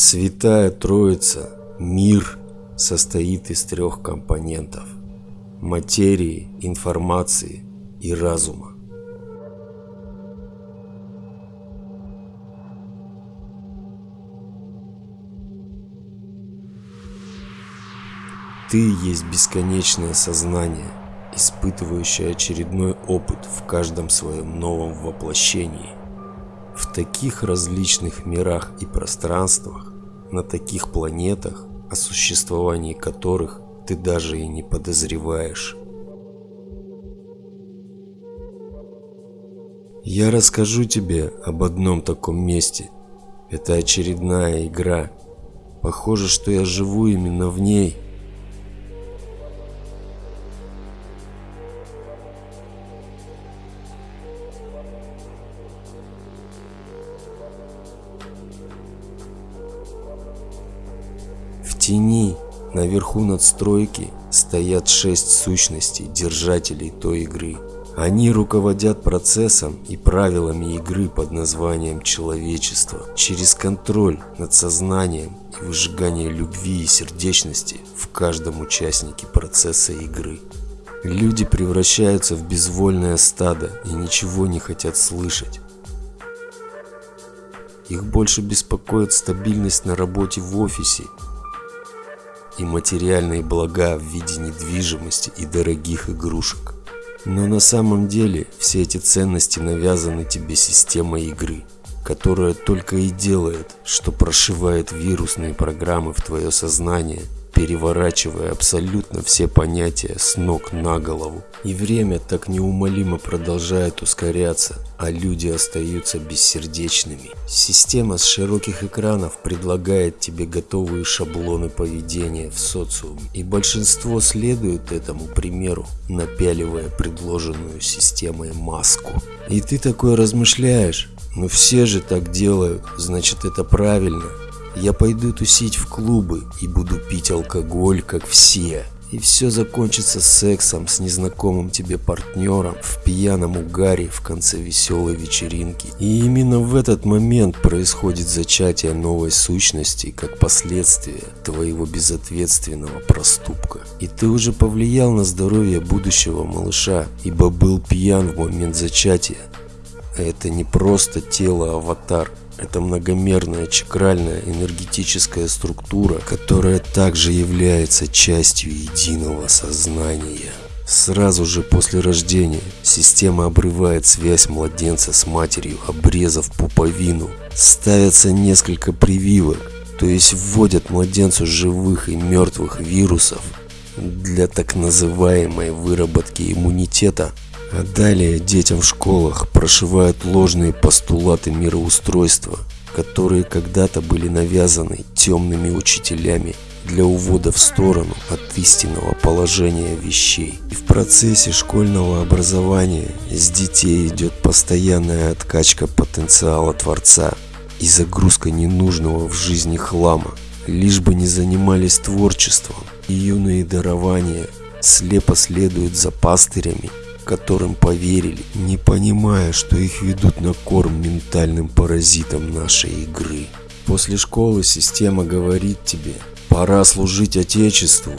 Святая Троица, мир, состоит из трех компонентов – материи, информации и разума. Ты есть бесконечное сознание, испытывающее очередной опыт в каждом своем новом воплощении. В таких различных мирах и пространствах, на таких планетах, о существовании которых ты даже и не подозреваешь. Я расскажу тебе об одном таком месте. Это очередная игра. Похоже, что я живу именно в ней – наверху надстройки, стоят шесть сущностей, держателей той игры. Они руководят процессом и правилами игры под названием человечество через контроль над сознанием и выжигание любви и сердечности в каждом участнике процесса игры. Люди превращаются в безвольное стадо и ничего не хотят слышать. Их больше беспокоит стабильность на работе в офисе и материальные блага в виде недвижимости и дорогих игрушек. Но на самом деле все эти ценности навязаны тебе системой игры, которая только и делает, что прошивает вирусные программы в твое сознание – переворачивая абсолютно все понятия с ног на голову. И время так неумолимо продолжает ускоряться, а люди остаются бессердечными. Система с широких экранов предлагает тебе готовые шаблоны поведения в социуме, и большинство следует этому примеру, напяливая предложенную системой маску. И ты такой размышляешь, ну все же так делают, значит это правильно. Я пойду тусить в клубы и буду пить алкоголь, как все. И все закончится сексом с незнакомым тебе партнером в пьяном угаре в конце веселой вечеринки. И именно в этот момент происходит зачатие новой сущности как последствие твоего безответственного проступка. И ты уже повлиял на здоровье будущего малыша, ибо был пьян в момент зачатия. Это не просто тело-аватар, это многомерная чакральная энергетическая структура, которая также является частью единого сознания. Сразу же после рождения система обрывает связь младенца с матерью, обрезав пуповину. Ставятся несколько прививок, то есть вводят младенцу живых и мертвых вирусов для так называемой выработки иммунитета а далее детям в школах прошивают ложные постулаты мироустройства, которые когда-то были навязаны темными учителями для увода в сторону от истинного положения вещей. И в процессе школьного образования с детей идет постоянная откачка потенциала Творца и загрузка ненужного в жизни хлама, лишь бы не занимались творчеством, и юные дарования слепо следуют за пастырями которым поверили, не понимая, что их ведут на корм ментальным паразитам нашей игры. После школы система говорит тебе, пора служить Отечеству,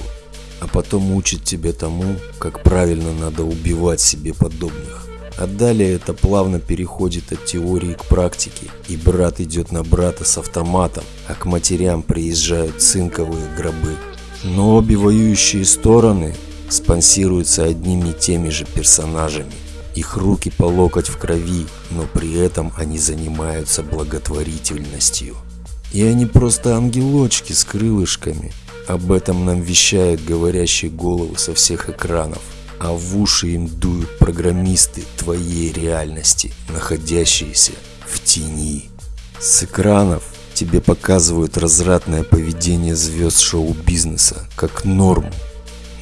а потом учит тебя тому, как правильно надо убивать себе подобных. А далее это плавно переходит от теории к практике, и брат идет на брата с автоматом, а к матерям приезжают цинковые гробы. Но обе воюющие стороны спонсируются одними и теми же персонажами. Их руки по локоть в крови, но при этом они занимаются благотворительностью. И они просто ангелочки с крылышками. Об этом нам вещают говорящие головы со всех экранов. А в уши им дуют программисты твоей реальности, находящиеся в тени. С экранов тебе показывают развратное поведение звезд шоу-бизнеса как норму,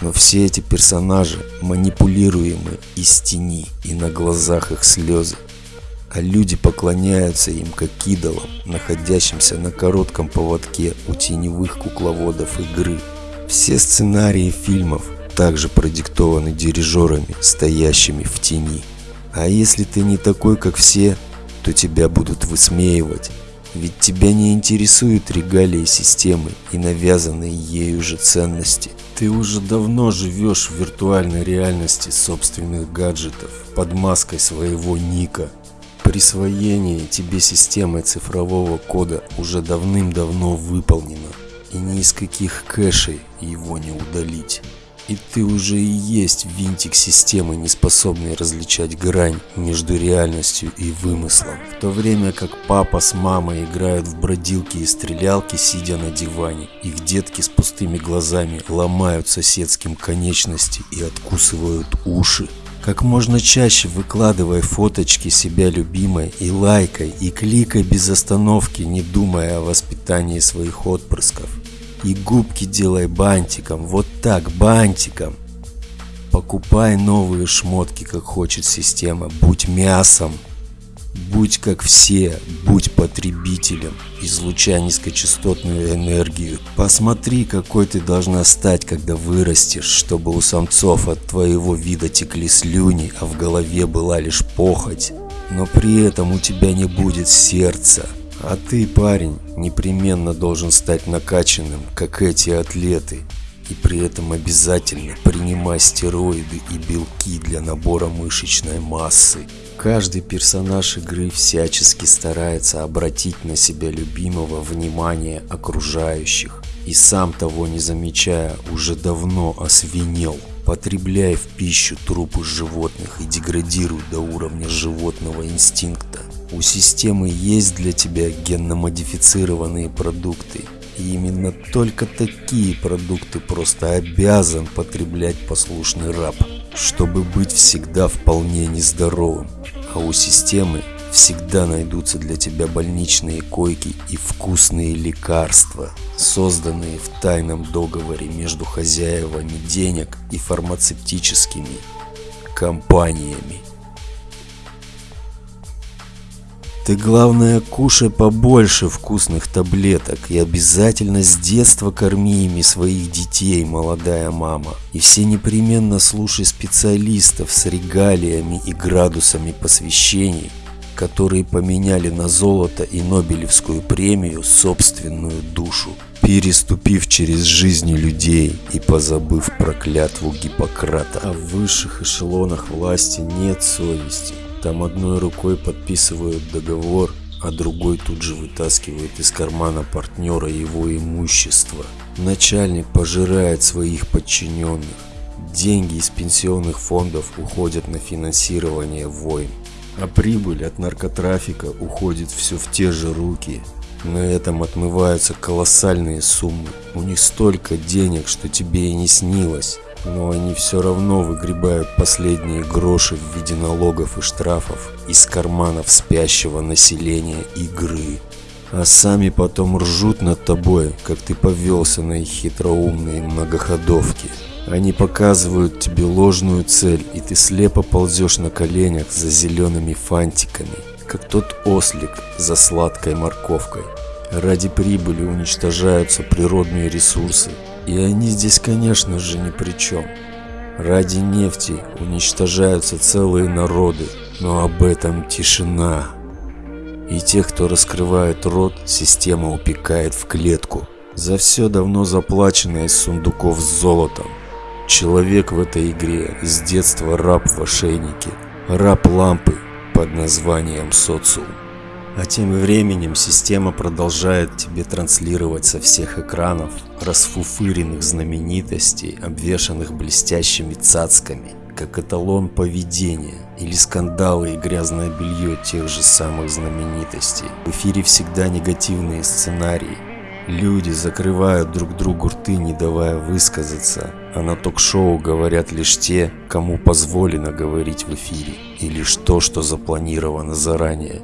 но все эти персонажи манипулируемы из тени и на глазах их слезы. А люди поклоняются им как идолам, находящимся на коротком поводке у теневых кукловодов игры. Все сценарии фильмов также продиктованы дирижерами, стоящими в тени. А если ты не такой, как все, то тебя будут высмеивать, Ведь тебя не интересуют регалии системы и навязанные ею же ценности. Ты уже давно живешь в виртуальной реальности собственных гаджетов под маской своего ника. Присвоение тебе системы цифрового кода уже давным-давно выполнено, и ни из каких кэшей его не удалить. И ты уже и есть винтик системы, не способный различать грань между реальностью и вымыслом. В то время как папа с мамой играют в бродилки и стрелялки, сидя на диване, их детки с пустыми глазами ломают соседским конечности и откусывают уши. Как можно чаще выкладывай фоточки себя любимой и лайкай, и кликай без остановки, не думая о воспитании своих отпрысков. И губки делай бантиком, вот так, бантиком. Покупай новые шмотки, как хочет система, будь мясом. Будь как все, будь потребителем, излучай низкочастотную энергию. Посмотри, какой ты должна стать, когда вырастешь, чтобы у самцов от твоего вида текли слюни, а в голове была лишь похоть. Но при этом у тебя не будет сердца. А ты, парень, непременно должен стать накачанным, как эти атлеты. И при этом обязательно принимай стероиды и белки для набора мышечной массы. Каждый персонаж игры всячески старается обратить на себя любимого внимание окружающих. И сам того не замечая, уже давно освинел. Потребляй в пищу трупы животных и деградируй до уровня животного инстинкта. У системы есть для тебя генно-модифицированные продукты. И именно только такие продукты просто обязан потреблять послушный раб, чтобы быть всегда вполне нездоровым. А у системы всегда найдутся для тебя больничные койки и вкусные лекарства, созданные в тайном договоре между хозяевами денег и фармацевтическими компаниями. Ты главное кушай побольше вкусных таблеток и обязательно с детства корми ими своих детей, молодая мама. И все непременно слушай специалистов с регалиями и градусами посвящений, которые поменяли на золото и Нобелевскую премию собственную душу, переступив через жизни людей и позабыв про клятву Гиппократа. А в высших эшелонах власти нет совести. Там одной рукой подписывают договор, а другой тут же вытаскивает из кармана партнера его имущество. Начальник пожирает своих подчиненных. Деньги из пенсионных фондов уходят на финансирование войн. А прибыль от наркотрафика уходит все в те же руки. На этом отмываются колоссальные суммы. У них столько денег, что тебе и не снилось но они все равно выгребают последние гроши в виде налогов и штрафов из карманов спящего населения игры. А сами потом ржут над тобой, как ты повелся на их хитроумные многоходовки. Они показывают тебе ложную цель, и ты слепо ползешь на коленях за зелеными фантиками, как тот ослик за сладкой морковкой. Ради прибыли уничтожаются природные ресурсы, и они здесь, конечно же, ни при чем. Ради нефти уничтожаются целые народы, но об этом тишина. И тех, кто раскрывает рот, система упекает в клетку. За все давно заплачено из сундуков с золотом. Человек в этой игре с детства раб в ошейнике, раб лампы под названием социум. А тем временем система продолжает тебе транслировать со всех экранов расфуфыренных знаменитостей, обвешанных блестящими цацками, как эталон поведения или скандалы и грязное белье тех же самых знаменитостей. В эфире всегда негативные сценарии. Люди закрывают друг другу рты, не давая высказаться, а на ток-шоу говорят лишь те, кому позволено говорить в эфире, и лишь то, что запланировано заранее.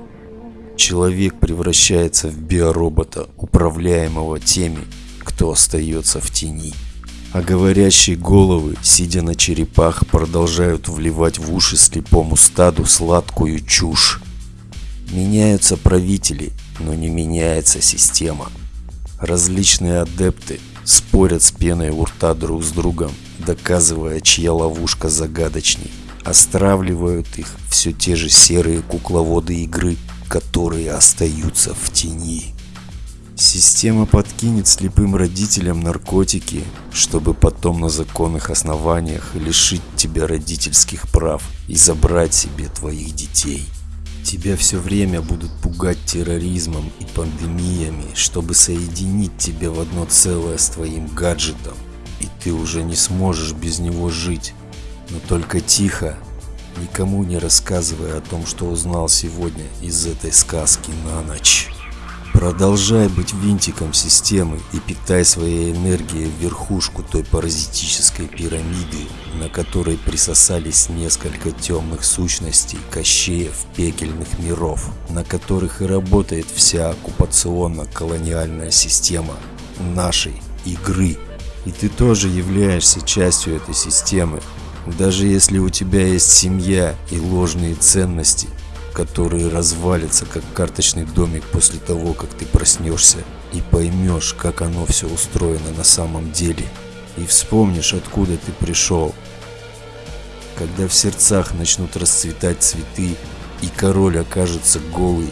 Человек превращается в биоробота, управляемого теми, кто остается в тени. А говорящие головы, сидя на черепах, продолжают вливать в уши слепому стаду сладкую чушь. Меняются правители, но не меняется система. Различные адепты спорят с пеной у рта друг с другом, доказывая, чья ловушка загадочней. Остравливают их все те же серые кукловоды игры – которые остаются в тени. Система подкинет слепым родителям наркотики, чтобы потом на законных основаниях лишить тебя родительских прав и забрать себе твоих детей. Тебя все время будут пугать терроризмом и пандемиями, чтобы соединить тебя в одно целое с твоим гаджетом, и ты уже не сможешь без него жить. Но только тихо, никому не рассказывая о том, что узнал сегодня из этой сказки на ночь. Продолжай быть винтиком системы и питай своей энергией верхушку той паразитической пирамиды, на которой присосались несколько темных сущностей кощеев пекельных миров, на которых и работает вся оккупационно-колониальная система нашей игры. И ты тоже являешься частью этой системы, даже если у тебя есть семья и ложные ценности – которые развалится как карточный домик после того, как ты проснешься и поймешь, как оно все устроено на самом деле, и вспомнишь, откуда ты пришел. Когда в сердцах начнут расцветать цветы, и король окажется голый,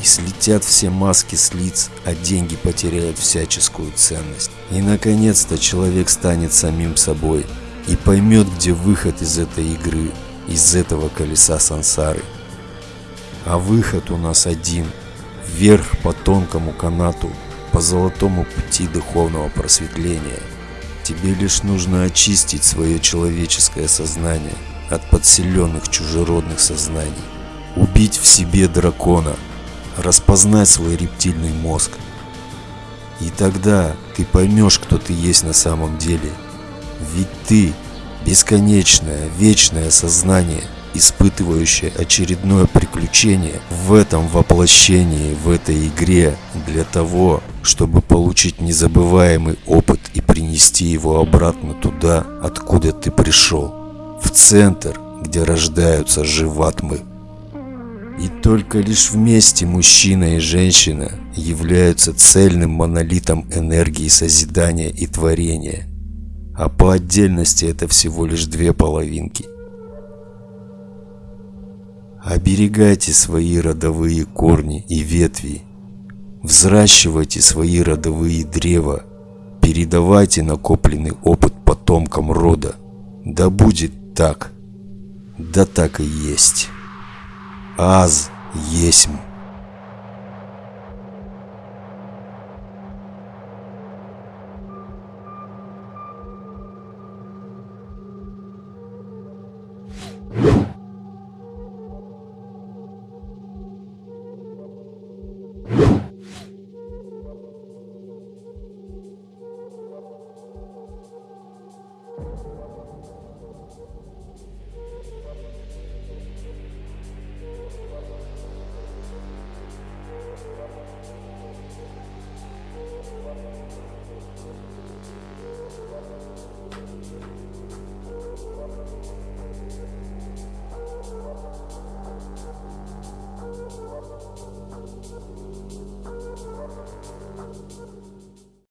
и слетят все маски с лиц, а деньги потеряют всяческую ценность. И наконец-то человек станет самим собой и поймет, где выход из этой игры, из этого колеса сансары. А выход у нас один. Вверх по тонкому канату, по золотому пути духовного просветления. Тебе лишь нужно очистить свое человеческое сознание от подселенных чужеродных сознаний. Убить в себе дракона, распознать свой рептильный мозг. И тогда ты поймешь, кто ты есть на самом деле. Ведь ты – бесконечное, вечное сознание – испытывающая очередное приключение в этом воплощении, в этой игре, для того, чтобы получить незабываемый опыт и принести его обратно туда, откуда ты пришел, в центр, где рождаются живатмы. И только лишь вместе мужчина и женщина являются цельным монолитом энергии созидания и творения, а по отдельности это всего лишь две половинки. Оберегайте свои родовые корни и ветви. Взращивайте свои родовые древа. Передавайте накопленный опыт потомкам рода. Да будет так. Да так и есть. Аз есмь.